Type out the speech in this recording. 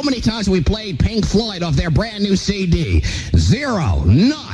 How many times we played Pink Floyd off their brand new CD? Zero. None.